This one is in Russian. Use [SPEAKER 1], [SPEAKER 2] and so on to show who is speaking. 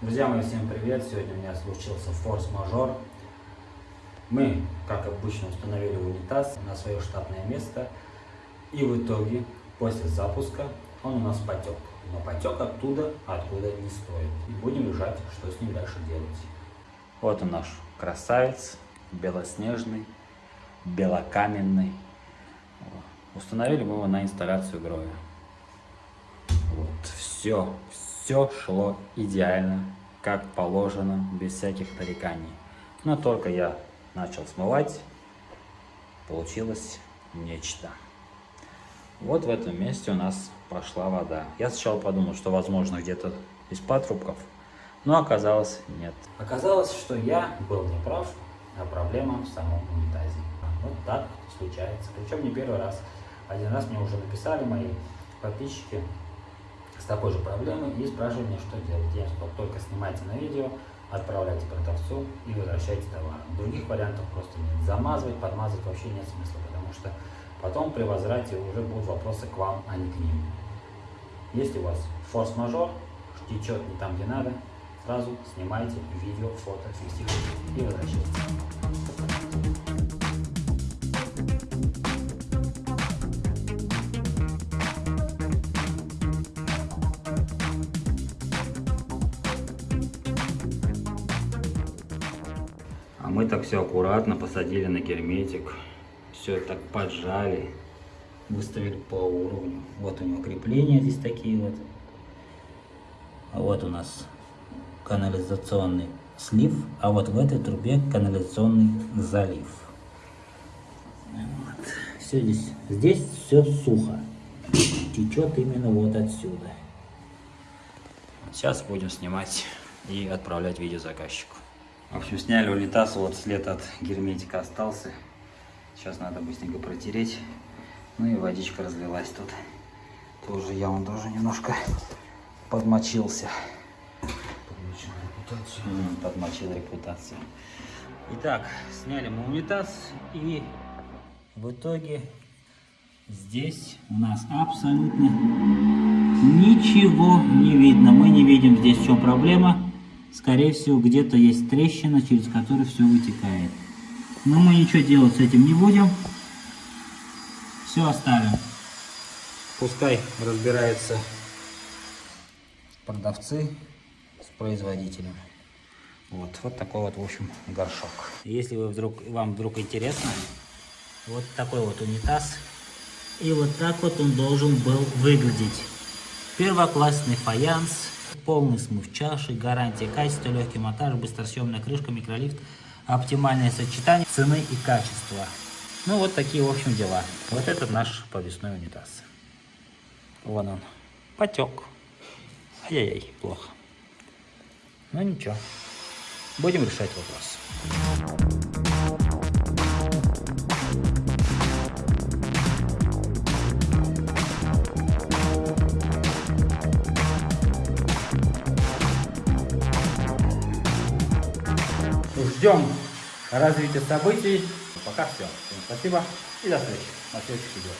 [SPEAKER 1] Друзья мои, всем привет! Сегодня у меня случился форс-мажор. Мы, как обычно, установили унитаз на свое штатное место. И в итоге, после запуска, он у нас потек. Но потек оттуда, откуда не стоит. И будем решать, что с ним дальше делать. Вот он наш красавец, белоснежный, белокаменный. Установили мы его на инсталляцию гроя. Вот, все, все шло идеально, как положено, без всяких нареканий. Но только я начал смывать, получилось нечто. Вот в этом месте у нас пошла вода. Я сначала подумал, что возможно где-то из патрубков, но оказалось нет. Оказалось, что я был неправ, а проблема в самом унитазе. Вот так случается. Причем не первый раз. Один раз мне уже написали мои подписчики, с такой же проблемой и спрашивают меня, что делать. Я сказал, только снимайте на видео, отправляйте продавцу и возвращайте товар. Других вариантов просто нет. Замазывать, подмазывать вообще нет смысла, потому что потом при возврате уже будут вопросы к вам, а не к ним. Если у вас форс-мажор, течет не там, где надо, сразу снимайте видео, фото, фиксируйте и возвращайте. Мы так все аккуратно посадили на герметик. Все так поджали. Выставили по уровню. Вот у него крепления здесь такие вот. А вот у нас канализационный слив, а вот в этой трубе канализационный залив. Вот. Все здесь, здесь все сухо. Течет именно вот отсюда. Сейчас будем снимать и отправлять видео заказчику. В общем, сняли унитаз, вот след от герметика остался. Сейчас надо быстренько протереть. Ну и водичка разлилась тут. Тоже я он тоже немножко подмочился.
[SPEAKER 2] Подмочил репутацию.
[SPEAKER 1] Подмочил репутацию. Итак, сняли мы унитаз и в итоге здесь у нас абсолютно ничего не видно. Мы не видим здесь в чем проблема. Скорее всего, где-то есть трещина, через которую все вытекает. Но мы ничего делать с этим не будем. Все оставим. Пускай разбираются продавцы с производителем. Вот, вот такой вот, в общем, горшок. Если вы вдруг, вам вдруг интересно, вот такой вот унитаз. И вот так вот он должен был выглядеть. Первоклассный фаянс, полный смыв чаши, гарантия качества, легкий монтаж, быстросъемная крышка, микролифт, оптимальное сочетание цены и качества. Ну вот такие, в общем, дела. Вот этот наш повесной унитаз. Вон он. Потек. Ай-яй-яй, плохо. Но ничего. Будем решать вопрос. Ждем развития событий. Пока все. Всем спасибо и до встречи на следующих видео.